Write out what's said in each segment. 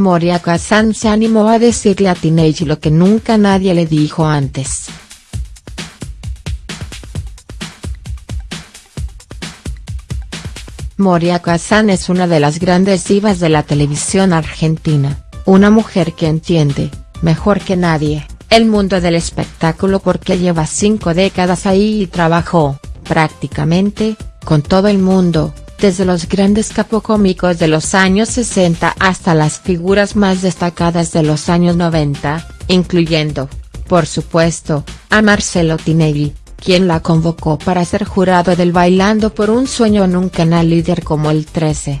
Moria Kazan se animó a decirle a Teenage lo que nunca nadie le dijo antes. Moria Kazan es una de las grandes divas de la televisión argentina, una mujer que entiende, mejor que nadie, el mundo del espectáculo porque lleva cinco décadas ahí y trabajó, prácticamente, con todo el mundo, desde los grandes capocómicos de los años 60 hasta las figuras más destacadas de los años 90, incluyendo, por supuesto, a Marcelo Tinelli, quien la convocó para ser jurado del Bailando por un Sueño en un canal líder como el 13.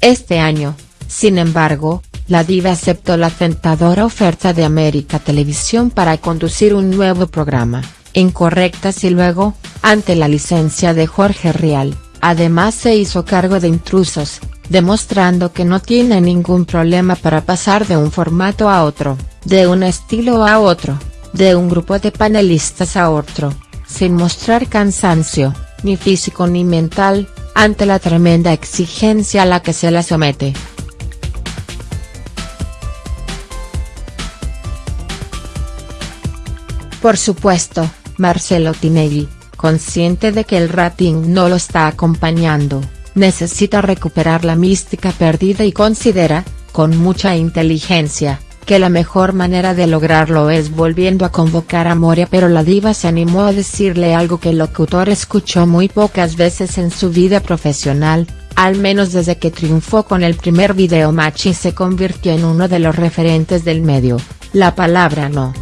Este año, sin embargo, la diva aceptó la tentadora oferta de América Televisión para conducir un nuevo programa, Incorrectas y luego, ante la licencia de Jorge Rial, además se hizo cargo de Intrusos, demostrando que no tiene ningún problema para pasar de un formato a otro, de un estilo a otro, de un grupo de panelistas a otro, sin mostrar cansancio, ni físico ni mental, ante la tremenda exigencia a la que se la somete. Por supuesto, Marcelo Tinelli, consciente de que el rating no lo está acompañando, necesita recuperar la mística perdida y considera, con mucha inteligencia, que la mejor manera de lograrlo es volviendo a convocar a Moria pero la diva se animó a decirle algo que el locutor escuchó muy pocas veces en su vida profesional, al menos desde que triunfó con el primer video match y se convirtió en uno de los referentes del medio, la palabra no.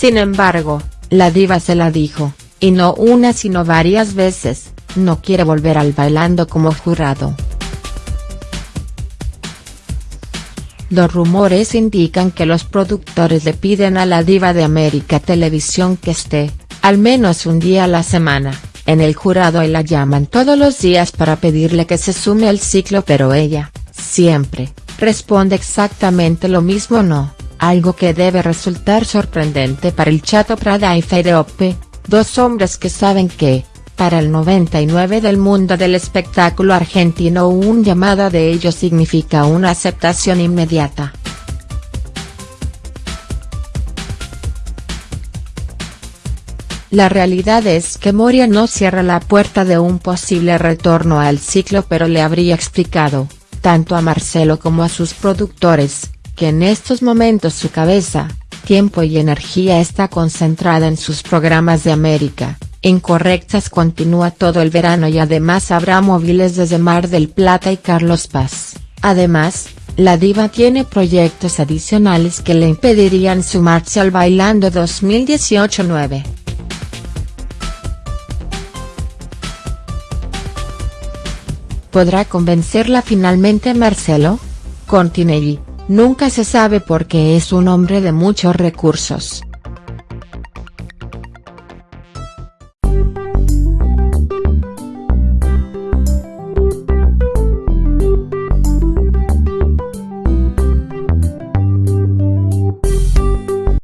Sin embargo, la diva se la dijo, y no una sino varias veces, no quiere volver al bailando como jurado. Los rumores indican que los productores le piden a la diva de América Televisión que esté, al menos un día a la semana, en el jurado y la llaman todos los días para pedirle que se sume al ciclo pero ella, siempre, responde exactamente lo mismo no algo que debe resultar sorprendente para el Chato Prada y Feireope, dos hombres que saben que, para el 99 del mundo del espectáculo argentino un llamada de ellos significa una aceptación inmediata. La realidad es que Moria no cierra la puerta de un posible retorno al ciclo pero le habría explicado, tanto a Marcelo como a sus productores, que en estos momentos su cabeza, tiempo y energía está concentrada en sus programas de América, Incorrectas continúa todo el verano y además habrá móviles desde Mar del Plata y Carlos Paz, además, la diva tiene proyectos adicionales que le impedirían sumarse al Bailando 2018-9. ¿Podrá convencerla finalmente Marcelo? Continelli Nunca se sabe porque es un hombre de muchos recursos.